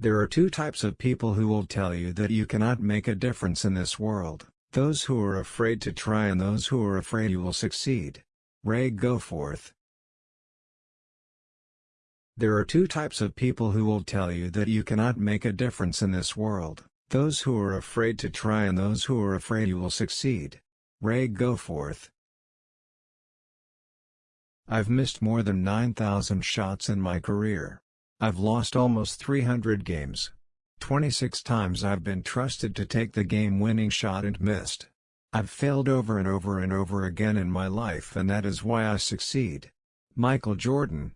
There are two types of people who will tell you that you cannot make a difference in this world, those who are afraid to try and those who are afraid you will succeed. Ray Goforth There are two types of people who will tell you that you cannot make a difference in this world, those who are afraid to try and those who are afraid you will succeed. Ray Goforth I've missed more than 9,000 shots in my career. I've lost almost 300 games. 26 times I've been trusted to take the game-winning shot and missed. I've failed over and over and over again in my life and that is why I succeed. Michael Jordan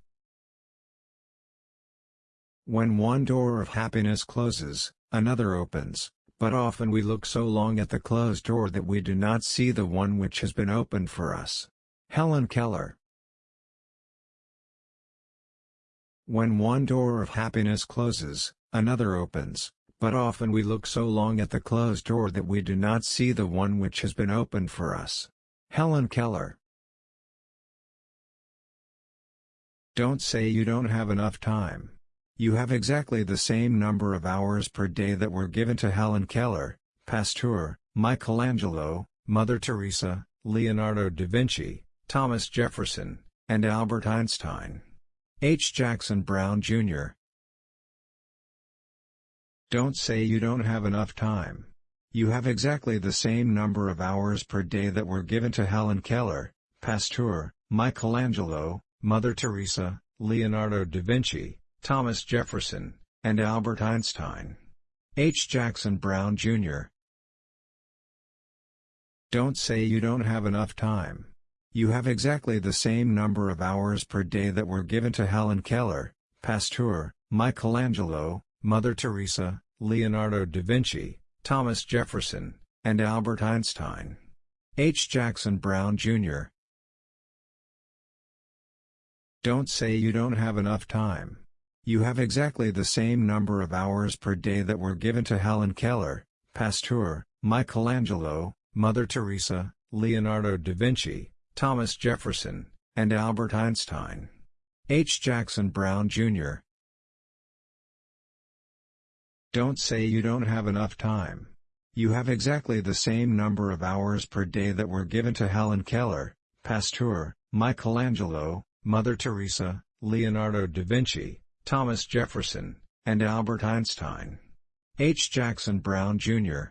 When one door of happiness closes, another opens, but often we look so long at the closed door that we do not see the one which has been opened for us. Helen Keller When one door of happiness closes, another opens, but often we look so long at the closed door that we do not see the one which has been opened for us. Helen Keller Don't say you don't have enough time. You have exactly the same number of hours per day that were given to Helen Keller, Pasteur, Michelangelo, Mother Teresa, Leonardo da Vinci, Thomas Jefferson, and Albert Einstein. H. Jackson Brown, Jr. Don't say you don't have enough time. You have exactly the same number of hours per day that were given to Helen Keller, Pasteur, Michelangelo, Mother Teresa, Leonardo da Vinci, Thomas Jefferson, and Albert Einstein. H. Jackson Brown, Jr. Don't say you don't have enough time. You have exactly the same number of hours per day that were given to Helen Keller, Pasteur, Michelangelo, Mother Teresa, Leonardo da Vinci, Thomas Jefferson, and Albert Einstein. H. Jackson Brown, Jr. Don't say you don't have enough time. You have exactly the same number of hours per day that were given to Helen Keller, Pasteur, Michelangelo, Mother Teresa, Leonardo da Vinci, Thomas Jefferson, and Albert Einstein. H. Jackson Brown, Jr. Don't say you don't have enough time. You have exactly the same number of hours per day that were given to Helen Keller, Pasteur, Michelangelo, Mother Teresa, Leonardo da Vinci, Thomas Jefferson, and Albert Einstein. H. Jackson Brown, Jr.